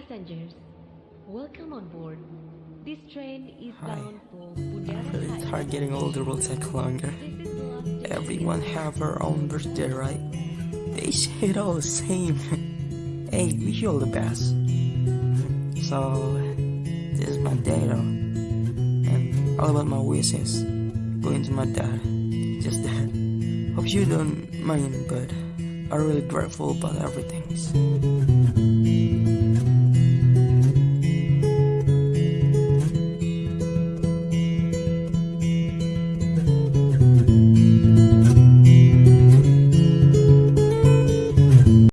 passengers, welcome on board. This train is Hi. bound for Bundaran Really Hi. hard getting older will take longer. Everyone have her own birthday, right? They say it all the same. hey, wish you all the best. So, this is my day. Oh. And all about my wishes. Going to my dad. Just that. Hope you don't mind, but I'm really grateful about everything.